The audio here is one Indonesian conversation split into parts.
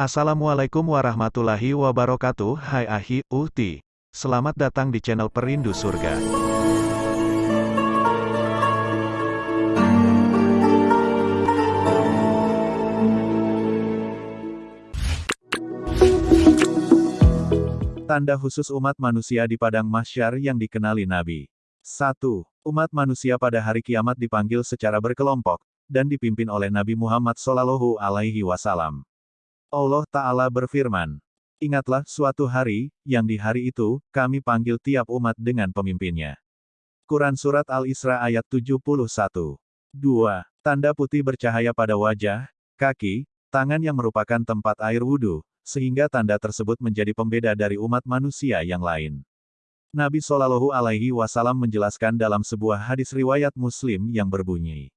Assalamualaikum warahmatullahi wabarakatuh Hai Ahi, Uhti Selamat datang di channel Perindu Surga Tanda khusus umat manusia di padang mahsyar yang dikenali Nabi 1. Umat manusia pada hari kiamat dipanggil secara berkelompok, dan dipimpin oleh Nabi Muhammad Sallallahu Alaihi Wasallam. Allah Ta'ala berfirman, Ingatlah suatu hari, yang di hari itu, kami panggil tiap umat dengan pemimpinnya. Quran Surat Al-Isra ayat 71. 2. Tanda putih bercahaya pada wajah, kaki, tangan yang merupakan tempat air wudhu, sehingga tanda tersebut menjadi pembeda dari umat manusia yang lain. Nabi Shallallahu Alaihi Wasallam menjelaskan dalam sebuah hadis riwayat Muslim yang berbunyi,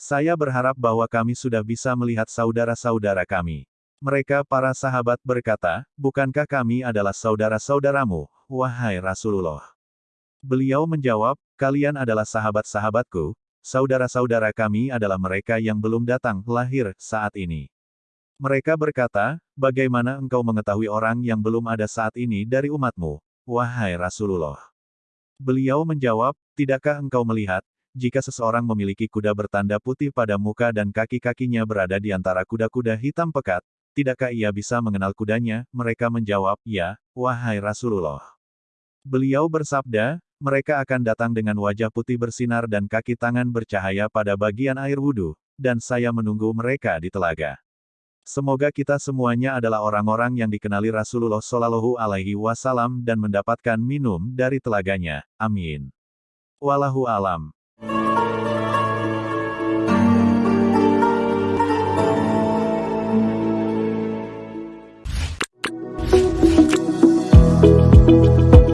Saya berharap bahwa kami sudah bisa melihat saudara-saudara kami. Mereka para sahabat berkata, Bukankah kami adalah saudara-saudaramu, wahai Rasulullah? Beliau menjawab, Kalian adalah sahabat-sahabatku, saudara-saudara kami adalah mereka yang belum datang lahir saat ini. Mereka berkata, bagaimana engkau mengetahui orang yang belum ada saat ini dari umatmu, wahai Rasulullah? Beliau menjawab, tidakkah engkau melihat, jika seseorang memiliki kuda bertanda putih pada muka dan kaki-kakinya berada di antara kuda-kuda hitam pekat, tidakkah ia bisa mengenal kudanya? Mereka menjawab, ya, wahai Rasulullah. Beliau bersabda, mereka akan datang dengan wajah putih bersinar dan kaki tangan bercahaya pada bagian air wudhu, dan saya menunggu mereka di telaga. Semoga kita semuanya adalah orang-orang yang dikenali Rasulullah Shallallahu Alaihi Wasallam dan mendapatkan minum dari telaganya. Amin. Walahu alam.